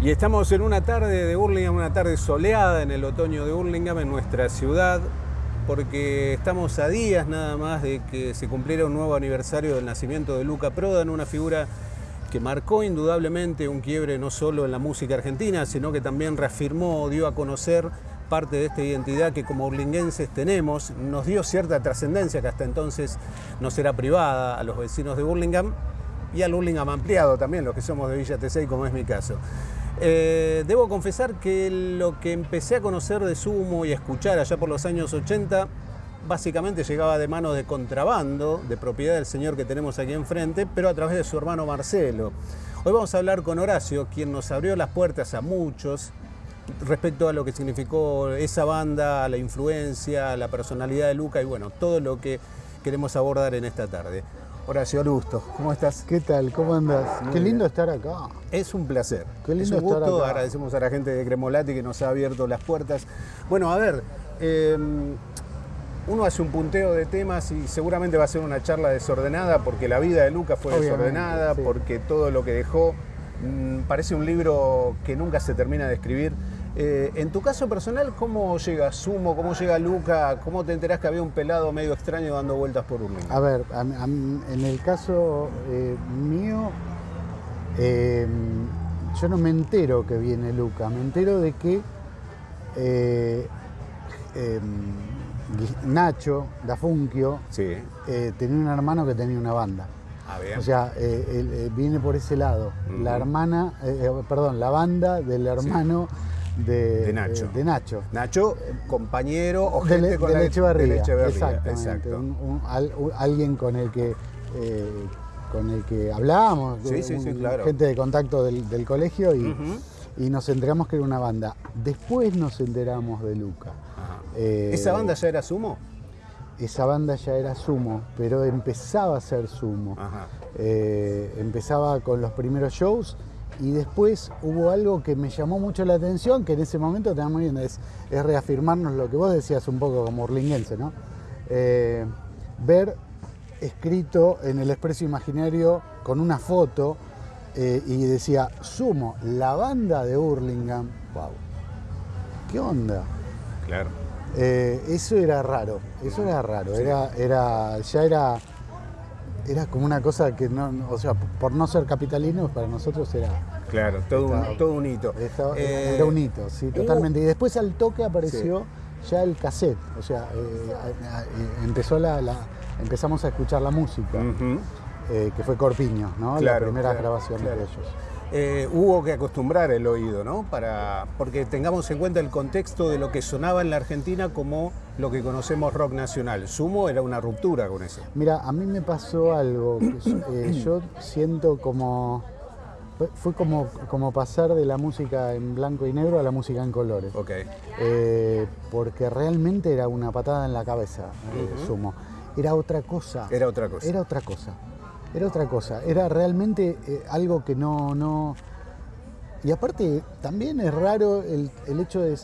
Y estamos en una tarde de Burlingame, una tarde soleada en el otoño de Burlingame, en nuestra ciudad, porque estamos a días nada más de que se cumpliera un nuevo aniversario del nacimiento de Luca Prodan, una figura que marcó indudablemente un quiebre no solo en la música argentina, sino que también reafirmó, dio a conocer parte de esta identidad que como burlinguenses tenemos, nos dio cierta trascendencia que hasta entonces no será privada a los vecinos de Burlingame y al Burlingame ampliado también, los que somos de Villa Tesey, como es mi caso. Eh, debo confesar que lo que empecé a conocer de Sumo y a escuchar allá por los años 80, básicamente llegaba de mano de contrabando, de propiedad del señor que tenemos aquí enfrente, pero a través de su hermano Marcelo. Hoy vamos a hablar con Horacio, quien nos abrió las puertas a muchos respecto a lo que significó esa banda, la influencia, la personalidad de Luca y bueno, todo lo que queremos abordar en esta tarde. Horacio Alusto, ¿cómo estás? ¿Qué tal? ¿Cómo andas? Qué lindo estar acá. Es un placer. Qué lindo es un gusto. estar acá. Agradecemos a la gente de Cremolati que nos ha abierto las puertas. Bueno, a ver, eh, uno hace un punteo de temas y seguramente va a ser una charla desordenada porque la vida de Luca fue Obviamente, desordenada, sí. porque todo lo que dejó mm, parece un libro que nunca se termina de escribir. Eh, en tu caso personal, ¿cómo llega Sumo? ¿Cómo llega Luca? ¿Cómo te enterás que había un pelado medio extraño dando vueltas por Urlinga? A ver, a- a- en el caso eh, mío, eh, yo no me entero que viene Luca, me entero de que eh, Gui- Nacho, da Sí. eh, tenía un hermano que tenía una banda. Ah. O sea, eh, él, viene por ese lado. La hermana, eh, perdón, la banda del hermano de, De Nacho. eh, de Nacho. Nacho, compañero o de, gente Le- con de la Lechevarría, de Lechevarría, exactamente. exacto. Un- un- al- un- alguien con el que eh, con el que hablábamos, Sí, sí, sí, un- claro. gente de contacto del, del colegio y, nos enteramos que era una banda. Después nos enteramos de Luca. Eh, ¿Esa banda ya era Sumo? Esa banda ya era sumo, pero empezaba a ser sumo. Eh, empezaba con los primeros shows y después hubo algo que me llamó mucho la atención, que en ese momento también es, es reafirmarnos lo que vos decías un poco como urlinguense, ¿no? Eh, ver escrito en el expreso imaginario con una foto eh, y decía, sumo, la banda de Hurlingham. Wow. ¿Qué onda? Claro. Eh, eso era raro, eso era raro, era, era, ya era, era como una cosa que no, o sea, por no ser capitalinos para nosotros era, Claro, todo un, todo un hito. estaba- Eh, era un hito, sí, totalmente. Y después al toque apareció ya el cassette, o sea, eh, eh, empezó la, la- empezamos a escuchar la música, eh, que fue Corpiño, ¿no? Claro, la primera claro, grabación claro. de ellos. Eh, hubo que acostumbrar el oído, ¿no? Para, porque tengamos en cuenta el contexto de lo que sonaba en la Argentina como lo que conocemos rock nacional. Sumo era una ruptura con eso. Mira, a mí me pasó algo. que yo- eh, yo siento como. fue- como, como pasar de la música en blanco y negro a la música en colores. Ok. Eh, porque realmente era una patada en la cabeza, Ujú. Sumo. Era otra cosa. Era otra cosa. Era otra cosa. Era otra cosa. Era realmente eh, algo que no, no. Y aparte, también es raro el, el hecho de.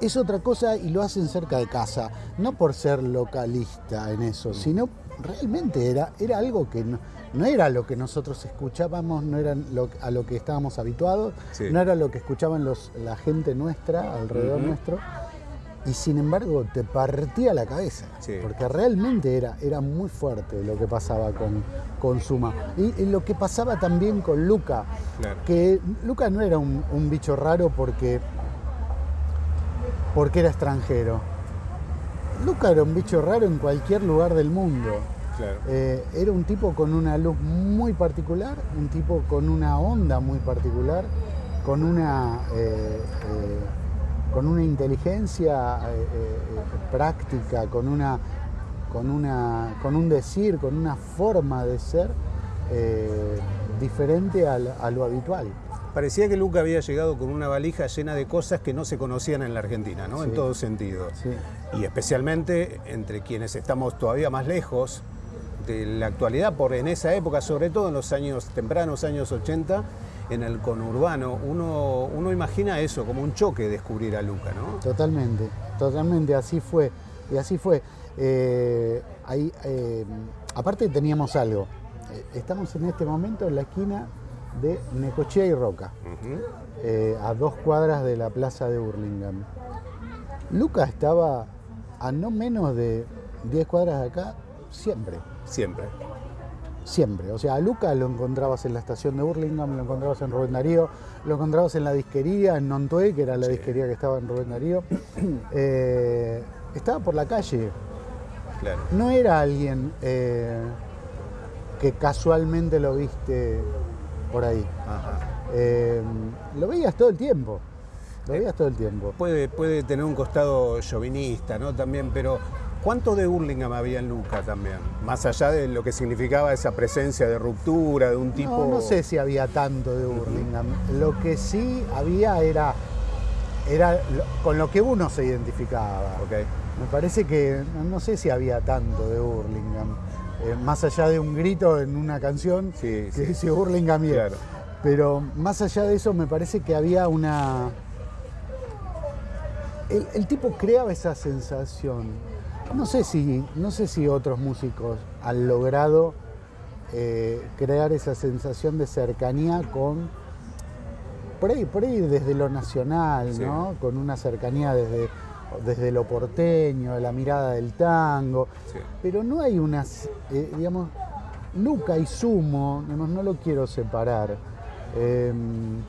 Es otra cosa y lo hacen cerca de casa. No por ser localista en eso, sino realmente era, era algo que no, no era lo que nosotros escuchábamos, no era lo- a lo que estábamos habituados, Sí. no era lo que escuchaban los, la gente nuestra, alrededor nuestro. Y sin embargo te partía la cabeza, Sí. porque realmente era, era muy fuerte lo que pasaba con, con Suma. Y, y lo que pasaba también con Luca, Claro. que Luca no era un, un bicho raro porque, porque era extranjero. Luca era un bicho raro en cualquier lugar del mundo. Claro. Eh, era un tipo con una luz muy particular, un tipo con una onda muy particular, con una, eh, eh, con una inteligencia eh, eh, práctica, con, una, con, una, con un decir, con una forma de ser eh, diferente a lo habitual. Parecía que Luca había llegado con una valija llena de cosas que no se conocían en la Argentina, ¿no? En todo sentido. Sí. Y especialmente entre quienes estamos todavía más lejos de la actualidad, por en esa época, sobre todo en los años tempranos, años 80, en el conurbano, uno, uno imagina eso como un choque descubrir a Luca, ¿no? Totalmente, totalmente, así fue. Y así fue. Eh, ahí, eh, aparte teníamos algo. Eh, Estamos en este momento en la esquina de Necochea y Roca, eh, a dos cuadras de la plaza de Burlingame. Luca estaba a no menos de 10 cuadras de acá siempre. Siempre. Siempre. O sea, a Luca lo encontrabas en la estación de Burlingame, lo encontrabas en Rubén Darío, lo encontrabas en la disquería, en Nontué, que era la disquería que estaba en Rubén Darío. Eh, estaba por la calle. Claro. No era alguien eh, que casualmente lo viste por ahí. Eh, lo veías todo el tiempo. Lo veías todo el tiempo. Puede, puede tener un costado chauvinista, ¿no? También, pero ¿cuánto de Burlingame había en Luca también? Más allá de lo que significaba esa presencia de ruptura, de un tipo. No, no sé si había tanto de Burlingame. Lo que sí había era, era con lo que uno se identificaba. Okay. Me parece que no sé si había tanto de Burlingame. Eh, más allá de un grito en una canción sí, que dice Burlingame. Claro. Pero más allá de eso me parece que había una... El, tipo creaba esa sensación. No sé si, no sé si otros músicos han logrado eh, crear esa sensación de cercanía con, por ahí, por ahí desde lo nacional, ¿no? Con una cercanía desde, desde lo porteño, la mirada del tango. Pero no hay unas, eh, digamos, Luca y Sumo, no lo quiero separar. Em,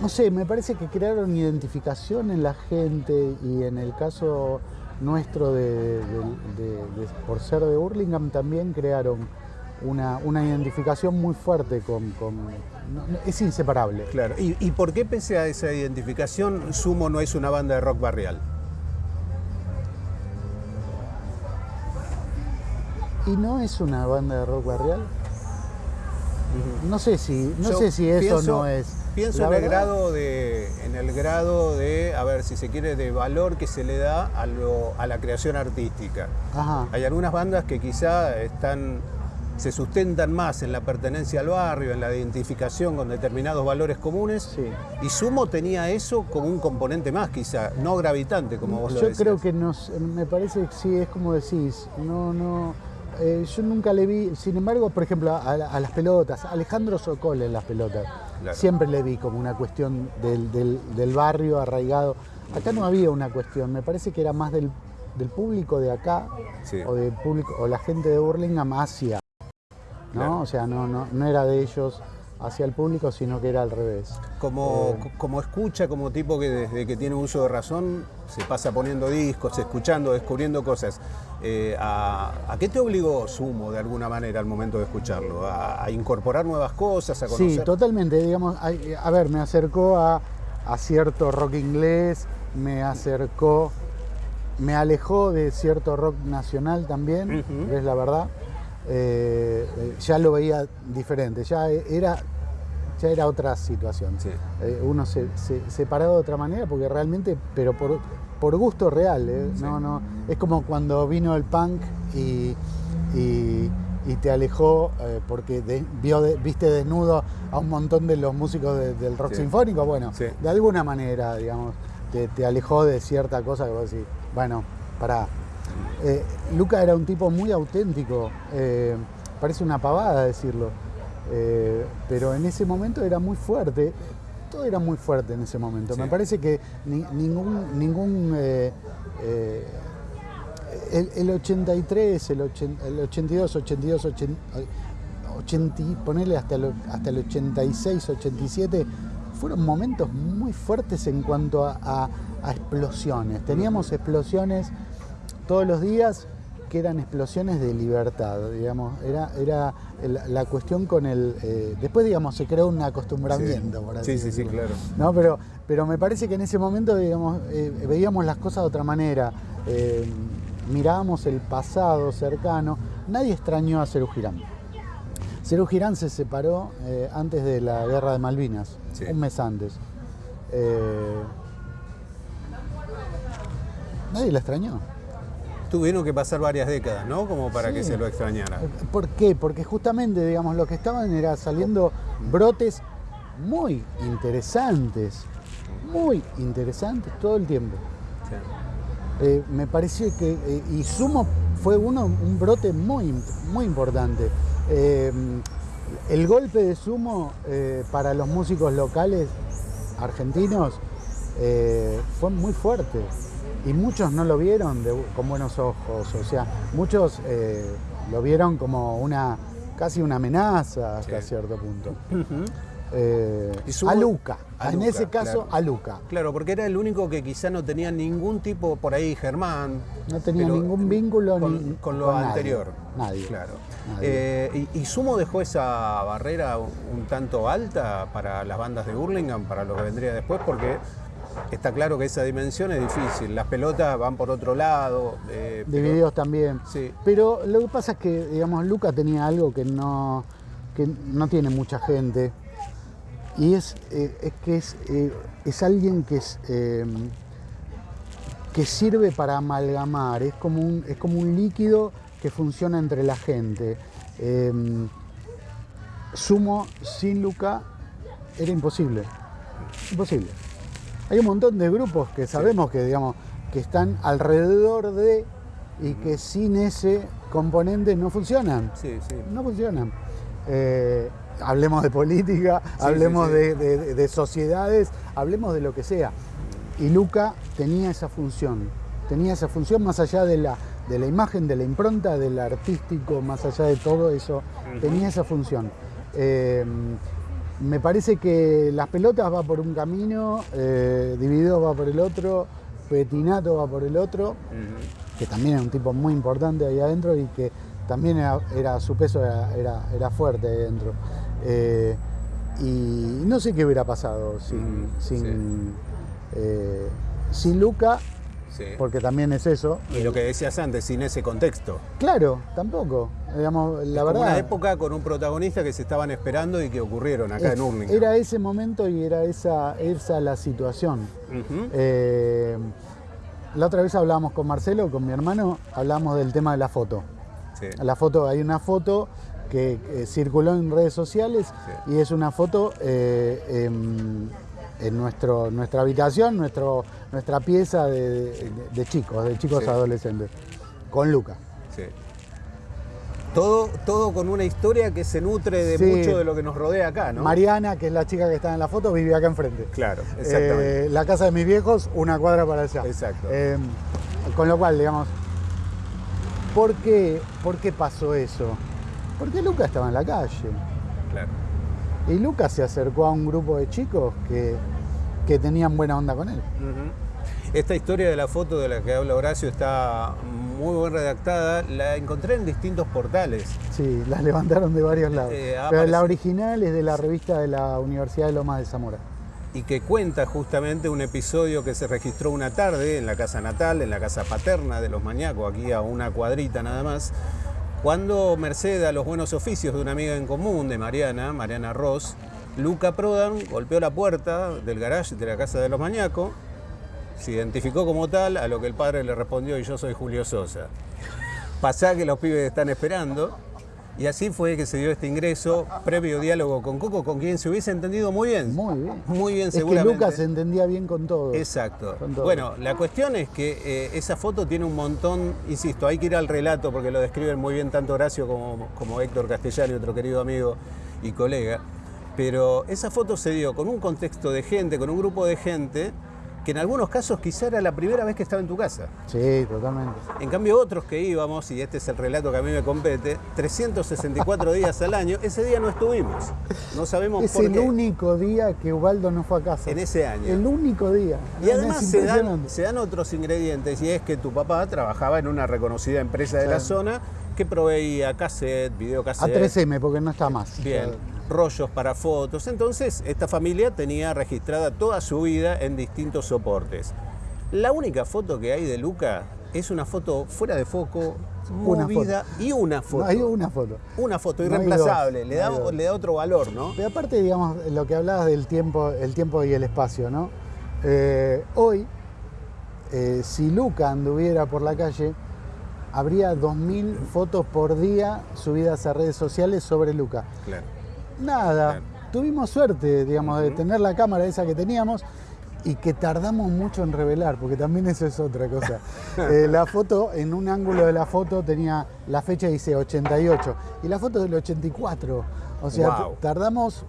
no sé, me parece que crearon identificación en la gente y en el caso nuestro de, por ser de Burlingame también crearon una, identificación muy fuerte con... es inseparable. Claro. ¿Y, ¿Y por qué pese a esa identificación Sumo no es una banda de rock barrial? ¿Y no es una banda de rock barrial? No sé si, no sé si eso no es. Pienso en el, grado de, en el grado de, a ver, si se quiere, de valor que se le da a, lo, a la creación artística. Hay algunas bandas que quizá están, se sustentan más en la pertenencia al barrio, en la identificación con determinados valores comunes. Y Sumo tenía eso como un componente más, quizá, no gravitante, como vos Yo lo decís. Yo creo que nos, me parece que sí, es como decís, no, no eh, yo nunca le vi, sin embargo, por ejemplo, a, las pelotas, Alejandro Sokol en las pelotas, siempre le vi como una cuestión del, barrio arraigado. Acá no había una cuestión, me parece que era más del, público de acá o del público o la gente de Burlingame hacia, ¿no? O sea, no, no, no era de ellos hacia el público, sino que era al revés. Como, eh, como escucha, como tipo que desde que tiene uso de razón se pasa poniendo discos, escuchando, descubriendo cosas. Eh, a, qué te obligó Sumo de alguna manera al momento de escucharlo? ¿A, incorporar nuevas cosas? A conocer? Sí, totalmente. Digamos, a, ver, me acercó a, cierto rock inglés, me acercó, me alejó de cierto rock nacional también, es la verdad. Eh, ya lo veía diferente, ya era, ya era otra situación. Eh, uno se, se, paraba de otra manera porque realmente, pero por, por gusto real, ¿eh? no, no, es como cuando vino el punk y, y, te alejó porque vio, viste desnudo a un montón de los músicos del rock sinfónico, bueno, de alguna manera, digamos, te, te, alejó de cierta cosa que vos decís, bueno, para eh, Luca era un tipo muy auténtico, eh, parece una pavada decirlo, eh, pero en ese momento era muy fuerte, todo era muy fuerte en ese momento. Me parece que ningún, ningún el, 83, el, 82, 82, 80, ponerle hasta el, hasta el 86, 87, fueron momentos muy fuertes en cuanto a explosiones. Teníamos explosiones todos los días que eran explosiones de libertad, digamos, era, era la cuestión con el... Eh, después, digamos, se creó un acostumbramiento, por así Sí, sí, sí, claro. ¿no? Pero, pero me parece que en ese momento, digamos, eh, veíamos las cosas de otra manera, eh, mirábamos el pasado cercano, nadie extrañó a Cerú Girán. Cerú Girán se separó antes de la Guerra de Malvinas, un mes antes. nadie la extrañó tuvieron que pasar varias décadas, ¿no? Como para que se lo extrañara. ¿Por qué? Porque justamente, digamos, lo que estaban era saliendo brotes muy interesantes, muy interesantes todo el tiempo. Eh, me pareció que, eh, y Sumo fue uno, un brote muy, muy importante. Eh, el golpe de sumo eh, para los músicos locales argentinos eh, fue muy fuerte y muchos no lo vieron de- con buenos ojos, o sea, muchos eh, lo vieron como una casi una amenaza hasta Sí. cierto punto. Eh, Y a Luca, a en ese caso claro. a Luca. Claro, porque era el único que quizá no tenía ningún tipo, por ahí Germán. No tenía ningún vínculo con, ni con lo con anterior. Nadie. Claro. Nadie. Eh, y, y Sumo dejó esa barrera un tanto alta para las bandas de Burlingame, para lo que vendría después, porque está claro que esa dimensión es difícil. Las pelotas van por otro lado. eh, pero- Divididos también. Sí. Pero lo que pasa es que, digamos, Luca tenía algo que no, que no tiene mucha gente. Y es, eh, es que es, eh, es alguien que es eh, que sirve para amalgamar, es como un, es como un líquido que funciona entre la gente. Sumo sin Luca era imposible. Imposible. Hay un montón de grupos que sabemos que, digamos, que están alrededor de y que sin ese componente no funcionan. Sí, sí. No funcionan. Eh, hablemos de política, hablemos sí, sí. De, de- de sociedades, hablemos de lo que sea. Y Luca tenía esa función, tenía esa función más allá de la, de la imagen, de la impronta, del artístico, más allá de todo eso, tenía esa función. Eh, me parece que las pelotas va por un camino, eh, Divididos va por el otro, Petinato va por el otro, que también era un tipo muy importante ahí adentro y que también era, era- su peso era, era- era fuerte ahí adentro. Eh, y no sé qué hubiera pasado sin, Mm, sin, eh, sin Luca, Sí. porque también es eso. Y lo que decías antes, sin ese contexto. Claro, tampoco. Digamos, la verdad. una época con un protagonista que se estaban esperando y que ocurrieron acá es- en Hurlingham. era ese momento y era esa, esa la situación. Eh, la otra vez hablábamos con Marcelo, con mi hermano, hablábamos del tema de la foto. Sí. La foto, hay una foto que eh, circuló en redes sociales Sí. y es una foto eh, en, nuestro, nuestra habitación, nuestro, nuestra pieza de, de- de chicos, de chicos Sí. adolescentes, con Luca. Sí. Todo, todo con una historia que se nutre de Sí. mucho de lo que nos rodea acá, ¿no? Mariana, que es la chica que está en la foto, vivía acá enfrente. Claro, exactamente. Eh, la casa de mis viejos, una cuadra para allá. Exacto. Eh, con lo cual, digamos, ¿por qué, ¿por qué pasó eso? Porque Luca estaba en la calle. Claro. Y Lucas se acercó a un grupo de chicos que, que tenían buena onda con él. Esta historia de la foto de la que habla Horacio está muy bien redactada. La encontré en distintos portales. Sí, las levantaron de varios lados. Eh, Pero la original es de la revista de la Universidad de Lomas de Zamora. y que cuenta justamente un episodio que se registró una tarde en la casa natal, en la casa paterna de los mañacos, aquí a una cuadrita nada más, cuando merced a los buenos oficios de una amiga en común de Mariana, Mariana Ross, Luca Prodan golpeó la puerta del garage de la casa de los mañacos, se identificó como tal, a lo que el padre le respondió, y yo soy Julio Sosa. Pasá que los pibes están esperando. Y así fue que se dio este ingreso, previo diálogo con Coco, con quien se hubiese entendido muy bien. Muy bien. Muy bien, Es que seguramente. Lucas se entendía bien con todo. Exacto. Con todo. Bueno, la cuestión es que eh, esa foto tiene un montón, insisto, hay que ir al relato porque lo describen muy bien tanto Horacio como, como Héctor Castellani, otro querido amigo y colega. Pero esa foto se dio con un contexto de gente, con un grupo de gente, que en algunos casos quizá era la primera vez que estaba en tu casa. Sí, totalmente. En cambio, otros que íbamos, y este es el relato que a mí me compete, 364 días al año, ese día no estuvimos. No sabemos Es por el qué. único día que Ubaldo no fue a casa. En ese año. El único día. Y además Es se dan, se dan otros ingredientes, y es que tu papá trabajaba en una reconocida empresa de Sí. la zona que proveía cassette, A videocassette, 3M, porque no está más. bien, rollos para fotos. Entonces, esta familia tenía registrada toda su vida en distintos soportes. La única foto que hay de Luca es una foto fuera de foco, Una movida y una foto. no, hay una foto. Una foto No irreemplazable, dos, le, da, le otro valor, ¿no? Pero aparte, digamos, lo que hablabas del tiempo, el tiempo y el espacio, ¿no? Eh, hoy, eh, si Luca anduviera por la calle, habría 2.000 fotos por día subidas a redes sociales sobre Luca. Claro. Nada, Claro. tuvimos suerte, digamos, de tener la cámara esa que teníamos y que tardamos mucho en revelar, porque también eso es otra cosa. Eh, la foto, en un ángulo de la foto tenía la fecha dice 88 y la foto del 84. O sea, Wow. tardamos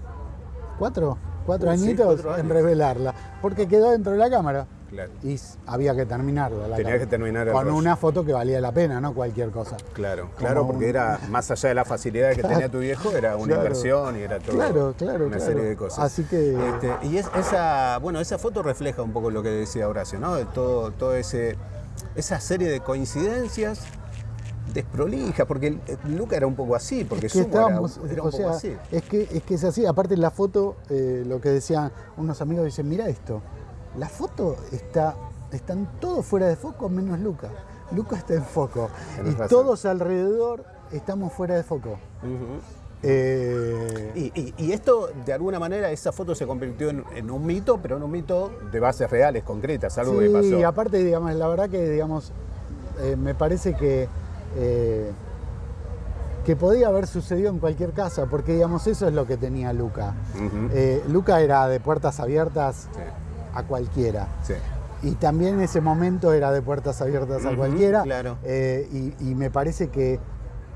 cuatro, cuatro Uh, sí, añitos cuatro en revelarla, porque quedó dentro de la cámara. Claro. Y había que terminarla. la Tenía que terminar el Con rollo. una foto que valía la pena, no cualquier cosa. Claro, Como claro, porque un- era más allá de la facilidad que tenía tu viejo, era una Claro. inversión y era todo Claro, claro, una claro. serie de cosas. Así que- Este, y es, esa, bueno, esa foto refleja un poco lo que decía Horacio, ¿no? De todo, todo ese, esa serie de coincidencias desprolija, porque el Luca era un poco así, porque Es que era, estábamos, era o un poco sea, así. es que, es que es así. Aparte la foto, eh, lo que decían unos amigos, dicen, mira esto, la foto está, están todos fuera de foco menos Luca. Luca está en foco. Tenés y razón. todos alrededor estamos fuera de foco. Eh, Y, y- y esto, de alguna manera, esa foto se convirtió en, en un mito, pero en un mito de bases reales, concretas, algo que sí, pasó. y aparte, digamos, la verdad que, digamos, eh, me parece que, eh, que podía haber sucedido en cualquier casa, porque, digamos, eso es lo que tenía Luca. Eh, Luca era de puertas abiertas Sí, a cualquiera. sí. Y también en ese momento era de puertas abiertas a cualquiera. claro. Eh, y, y me parece que,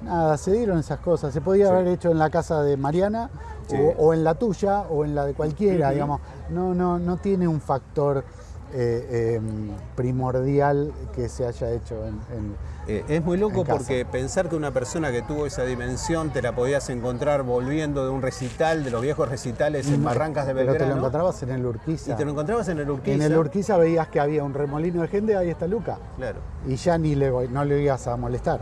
nada, se dieron esas cosas. Se podía Sí. haber hecho en la casa de Mariana, Sí. o, o en la tuya, o en la de cualquiera, digamos. No, no, no tiene un factor eh, eh, primordial que se haya hecho en... en- Eh, es muy loco En casa. porque pensar que una persona que tuvo esa dimensión te la podías encontrar volviendo de un recital, de los viejos recitales en Barrancas de Pero te lo Belgrano. encontrabas en el Urquiza. y te lo encontrabas en el Urquiza. en el Urquiza veías que había un remolino de gente, ahí está Luca. Claro. Y ya ni le, voy- no le ibas a molestar.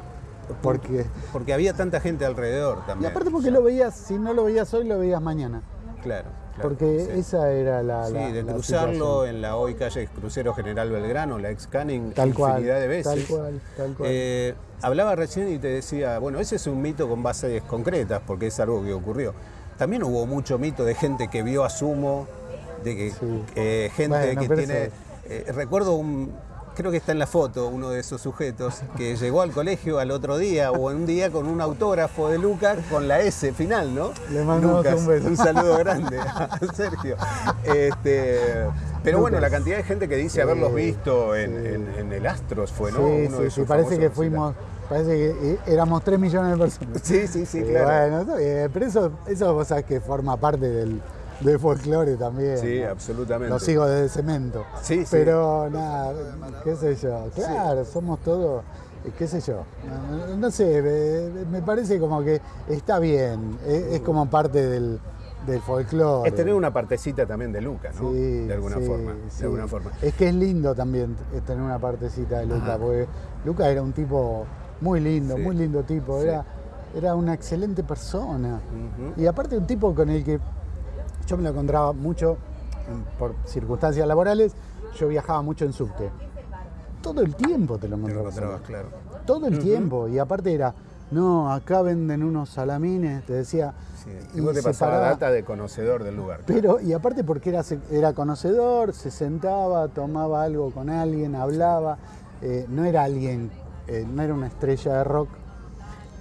Porque Porque había tanta gente alrededor Y también. aparte porque lo veías, si no lo veías hoy, lo veías mañana. Claro. Claro, Porque sí. esa era la. Sí, la- de la cruzarlo situación. en la hoy calle Crucero General Belgrano, la ex Canning, Tal cual, infinidad de veces. tal cual, tal cual. Eh, hablaba recién y te decía, bueno, ese es un mito con bases concretas, porque es algo que ocurrió. También hubo mucho mito de gente que vio a Sumo, de que Sí. eh, gente Bueno, que tiene. eh, recuerdo un. Creo que está en la foto uno de esos sujetos que llegó al colegio al otro día o un día con un autógrafo de Lucas con la S final, ¿no? Le mandamos Lucas, un beso. un saludo grande a Sergio. Este, pero bueno, la cantidad de gente que dice haberlos visto en, sí. en- en el Astros fue, ¿no? sí, Uno de sí, parece que fuimos, parece que eh, éramos 3 millones de personas. Sí, sí, sí, claro. Bueno, pero eso, eso vos sabés que forma parte del, del folclore también. Sí, ¿no? absolutamente. Los hijos de cemento. Sí, sí. Pero nada, qué sé yo. Claro, somos todos, eh, qué sé yo. No, sé, me, parece como que está bien. Es, es como parte del, del folclore. Es tener una partecita también de Lucas, ¿no? Sí, de alguna sí, forma. sí. De alguna forma. Es que es lindo también tener una partecita de Luca, Ajá. porque Luca era un tipo muy lindo, muy lindo tipo, era, era una excelente persona. Y aparte un tipo con el que yo me lo encontraba mucho por circunstancias laborales, yo viajaba mucho en subte. Todo el tiempo te lo encontrabas. claro. Todo el tiempo. Y aparte era, no, acá venden unos salamines, te decía. Sí. y vos te pasaba data de conocedor del lugar. pero, y aparte porque era, era conocedor, se sentaba, tomaba algo con alguien, hablaba, eh, no era alguien, eh, no era una estrella de rock.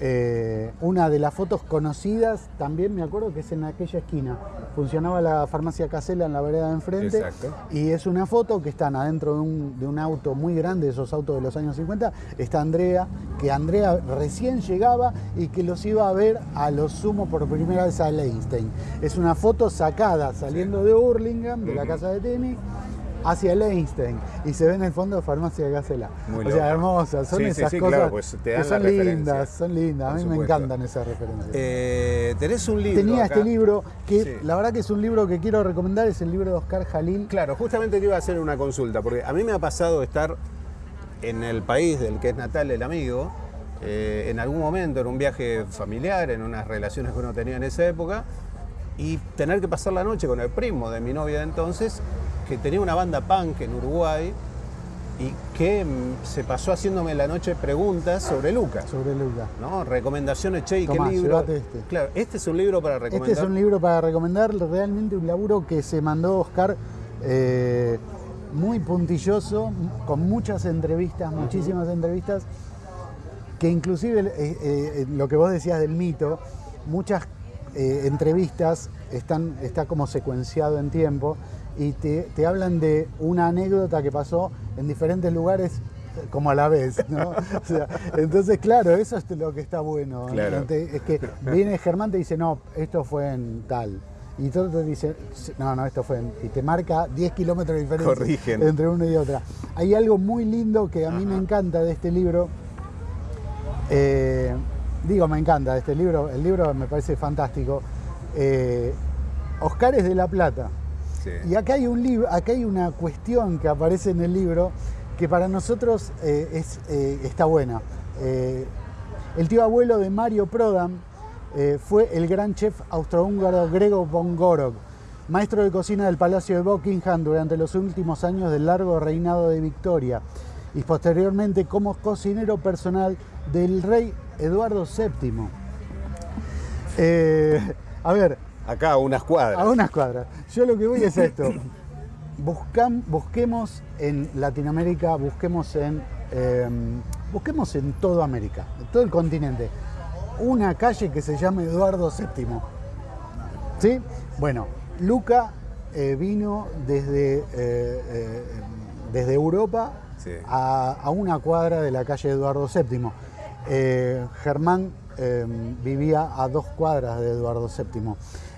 Eh, una de las fotos conocidas también me acuerdo que es en aquella esquina. Funcionaba la farmacia Casela en la vereda de enfrente. Exacto. Y es una foto que están adentro de un, de un auto muy grande, esos autos de los años 50. Está Andrea, que Andrea recién llegaba y que los iba a ver a los sumo por primera vez a Leinstein. Es una foto sacada saliendo de Hurlingham, de la casa de tenis, hacia Leinstein. Y se ve en el fondo de farmacia Casela. Muy o sea, loco. hermosas. Son Sí, sí, esas sí, cosas claro, pues te dan que son lindas, son lindas. A mí me encantan esas referencias. Eh, tenés un libro. Tenía acá. este libro que Sí. la verdad que es un libro que quiero recomendar, es el libro de Oscar Jalil. Claro, justamente te iba a hacer una consulta, porque a mí me ha pasado estar en el país del que es natal el amigo, eh, en algún momento, en un viaje familiar, en unas relaciones que uno tenía en esa época, y tener que pasar la noche con el primo de mi novia de entonces, que tenía una banda punk en Uruguay, y que mm, se pasó haciéndome la noche preguntas sobre Lucas. sobre Luca. ¿no? Recomendaciones, che, ¿y Tomá, qué libro? este. Claro, este es un libro para recomendar. Este es un libro para recomendar, realmente un laburo que se mandó Oscar eh, muy puntilloso, con muchas entrevistas, muchísimas entrevistas, que inclusive eh, eh, lo que vos decías del mito, muchas entrevistas están, está como secuenciado en tiempo y te, te hablan de una anécdota que pasó en diferentes lugares como a la vez, ¿no? O sea, entonces, claro, eso es lo que está bueno. Claro. Es que viene Germán te dice, no, esto fue en tal. Y todo te dice, no, no, esto fue en... Y te marca 10 kilómetros de diferencia Corrigen. entre una y otra. Hay algo muy lindo que a mí me encanta de este libro. Eh, digo, me encanta de este libro. El libro me parece fantástico. Eh, Oscares de la Plata. Y acá hay un acá hay una cuestión que aparece en el libro que para nosotros eh, es, eh, está buena. Eh, el tío abuelo de Mario Prodan eh, fue el gran chef austrohúngaro Grego von Gorok, maestro de cocina del Palacio de Buckingham durante los últimos años del largo reinado de Victoria y posteriormente como cocinero personal del rey Eduardo VII. A ver, Acá a unas cuadras. a unas cuadras. Yo lo que voy es esto. Busquemos en Latinoamérica, busquemos en, eh, busquemos en toda América, en todo el continente, una calle que se llame Eduardo VII. ¿Sí? Bueno, Luca eh, vino desde, eh, eh, desde Europa Sí. a, a una cuadra de la calle Eduardo VII. Germán eh, vivía a dos cuadras de Eduardo VII.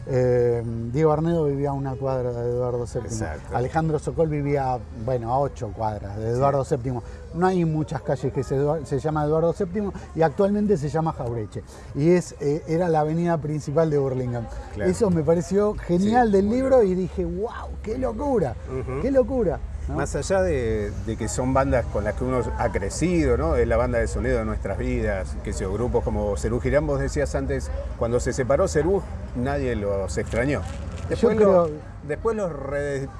Eh, Diego Arnedo vivía a una cuadra de Eduardo VII. Exacto. Alejandro Sokol vivía, bueno, a ocho cuadras de Eduardo VII. No hay muchas calles que se, se llama Eduardo VII y actualmente se llama Jaureche. Y es, eh, era la avenida principal de Burlingame. Claro. Eso me pareció genial Sí, del libro y dije, wow, qué locura, qué locura. ¿No? Más allá de, de que son bandas con las que uno ha crecido, ¿no? Es la banda de sonido de nuestras vidas, que sé yo, grupos como Cerú Girán, vos decías antes, cuando se separó Cerú, nadie los extrañó. Después, creo- lo- después los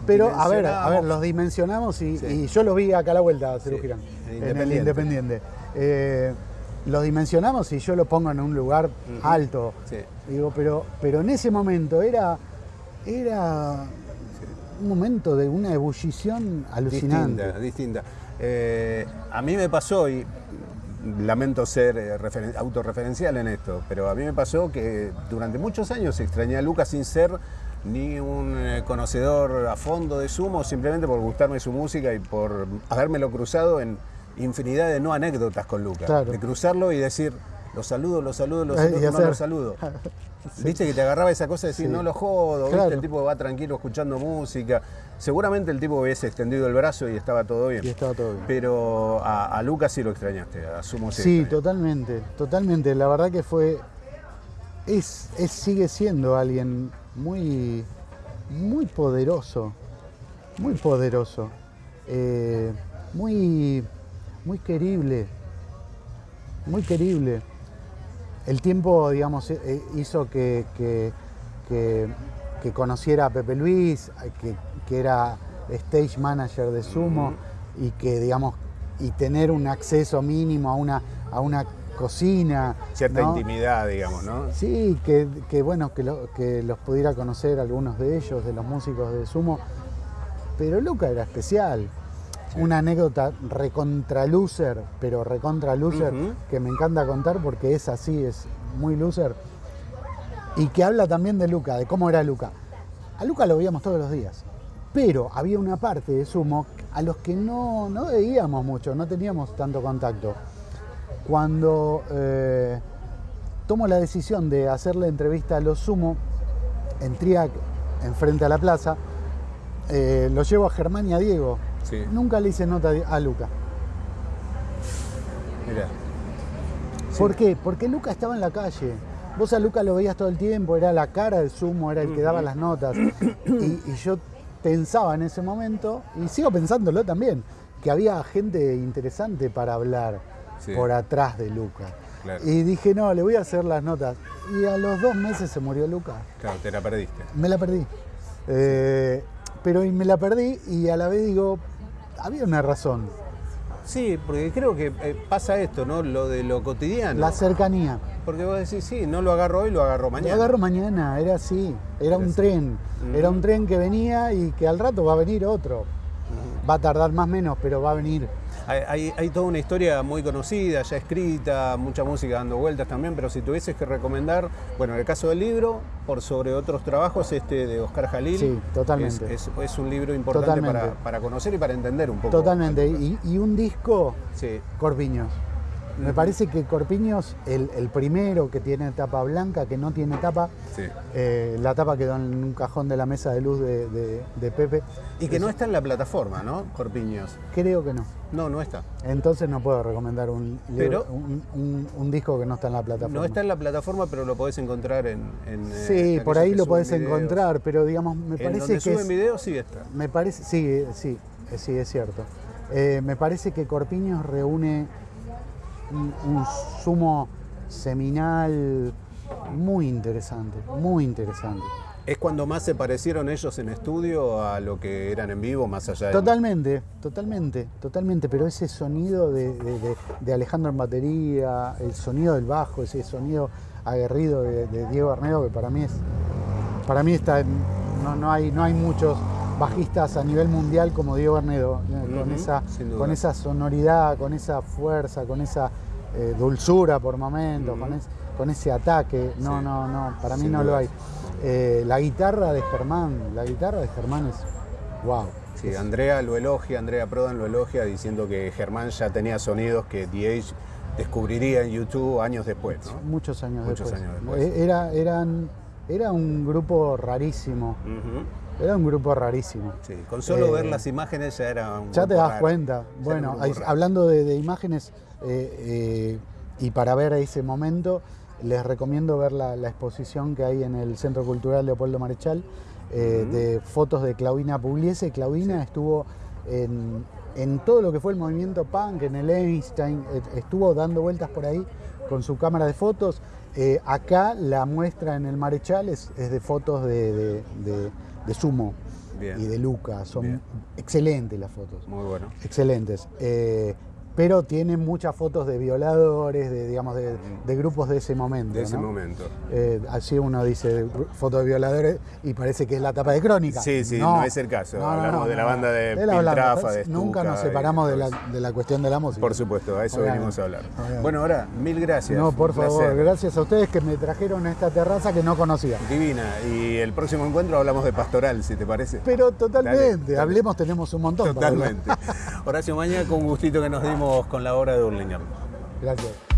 Pero a ver, a ver, los dimensionamos y, Sí. y yo los vi acá a la vuelta, Cerú Sí, Girán, en en el Independiente. Independiente. Eh, los dimensionamos y yo lo pongo en un lugar alto. Sí. Digo, pero, pero en ese momento era, era un momento de una ebullición alucinante. Distinta, distinta. Eh, a mí me pasó, y lamento ser eh, referen- autorreferencial en esto, pero a mí me pasó que durante muchos años extrañé a Lucas sin ser ni un eh, conocedor a fondo de Sumo, simplemente por gustarme su música y por habérmelo cruzado en infinidad de no anécdotas con Lucas. Claro. De cruzarlo y decir, lo saludo, lo saludo, lo Eh, saludo, no hacer- lo saludo. Viste que te agarraba esa cosa de decir, Sí. no lo jodo, Claro. ¿viste? el tipo va tranquilo escuchando música. Seguramente el tipo hubiese extendido el brazo y estaba todo bien. Y estaba todo bien. Pero a, a Lucas sí lo extrañaste, asumo sí. Sí, totalmente, totalmente. La verdad que fue, es, es- sigue siendo alguien muy, muy poderoso, muy poderoso, eh, muy, muy querible, muy querible. El tiempo, digamos, eh, eh, hizo que, que- que- que conociera a Pepe Luis, eh, que, que era stage manager de Sumo y que, digamos, y tener un acceso mínimo a una, a una cocina. Cierta ¿no? intimidad, digamos, ¿no? Sí, que, que bueno, que, lo- que los pudiera conocer algunos de ellos, de los músicos de Sumo. Pero Luca era especial. Una anécdota recontra loser, pero recontra loser, que me encanta contar porque es así, es muy loser. Y que habla también de Luca, de cómo era Luca. A Luca lo veíamos todos los días. Pero había una parte de Sumo a los que no, no veíamos mucho, no teníamos tanto contacto. Cuando eh, tomo la decisión de hacerle entrevista a los Sumo en Triac, enfrente a la plaza, eh, lo llevo a Germán y a Diego. Sí. Nunca le hice nota a Luca. Mirá. ¿Por qué? Porque Luca estaba en la calle. Vos a Luca lo veías todo el tiempo, era la cara del sumo, era el que daba las notas. Y, y yo pensaba en ese momento, y sigo pensándolo también, que había gente interesante para hablar Sí. por atrás de Luca. Claro. Y dije, no, le voy a hacer las notas. Y a los dos meses se murió Luca. Claro, te la perdiste. Me la perdí. Eh, pero me la perdí y a la vez digo, había una razón. Sí, porque creo que eh, pasa esto, ¿no? Lo de lo cotidiano. La cercanía. Porque vos decís, sí, no lo agarro hoy, lo agarro mañana. Lo agarro mañana, era así, era un así. tren, era un tren que venía y que al rato va a venir otro. Va a tardar más o menos, pero va a venir. Hay, hay, toda una historia muy conocida, ya escrita, mucha música dando vueltas también, pero si tuvieses que recomendar, bueno, en el caso del libro, por sobre otros trabajos, este de Oscar Jalil. Sí, totalmente. Es, es, un libro importante para, para, conocer y para entender un poco. Totalmente. Y, y un disco, sí. Corpiños. Me parece que Corpiños, el, primero que tiene tapa blanca, que no tiene tapa, eh, la tapa quedó en un cajón de la mesa de luz de, Pepe. Y que no está en la plataforma, ¿no? Corpiños. Creo que no. No, no está. Entonces no puedo recomendar un, un, disco que no está en la plataforma. No está en la plataforma, pero lo podés encontrar en. Eh, sí, por ahí lo podés encontrar, pero digamos, me parece que. suben videos sí está. Me parece, sí, sí, sí, es cierto. Eh, me parece que Corpiños reúne un, sumo seminal muy interesante, muy interesante. ¿Es cuando más se parecieron ellos en estudio a lo que eran en vivo, más allá de... Totalmente, totalmente, totalmente, pero ese sonido de, Alejandro en batería, el sonido del bajo, ese sonido aguerrido de, Diego Arnedo, que para mí es... Para mí está... No, no, hay, no hay muchos bajistas a nivel mundial como Diego Arnedo, eh, con, esa, con esa sonoridad, con esa fuerza, con esa eh, dulzura por momentos, con, ese ataque. No, no, no, para mí no lo hay. Eh, la guitarra de Germán, la guitarra de Germán es wow. Sí, Andrea lo elogia, Andrea Prodan lo elogia diciendo que Germán ya tenía sonidos que DH descubriría en YouTube años después. Muchos años Muchos después. Años después. Eh, era, eran, era un grupo rarísimo. Era un grupo rarísimo. Sí, con solo ver las imágenes ya era un Ya te das cuenta. Bueno, hablando de, imágenes, eh, eh, y para ver ese momento, les recomiendo ver la, exposición que hay en el Centro Cultural Leopoldo Marechal eh, de fotos de Claudina Pugliese. Claudina estuvo en, todo lo que fue el movimiento punk, en el Einstein, estuvo dando vueltas por ahí con su cámara de fotos. acá la muestra en el Marechal es, de fotos de, Sumo y de Luca. Son excelentes las fotos. Muy bueno. Excelentes pero tiene muchas fotos de violadores, de, digamos, de, grupos de ese momento. De ese momento. Eh, así uno dice fotos de violadores y parece que es la tapa de crónica. Sí, sí, no, es el caso. Hablamos de la banda de, Piltrafa, de Nunca nos separamos de la, de la, cuestión de la música. Por supuesto, a eso venimos a hablar. Bueno, ahora, mil gracias. No, por favor, gracias a ustedes que me trajeron a esta terraza que no conocía. Divina. Y el próximo encuentro hablamos de pastoral, si te parece. Pero totalmente, hablemos, tenemos un montón. Totalmente. Horacio Maña, con gustito que nos dimos con la obra de Hurlingham. Gracias.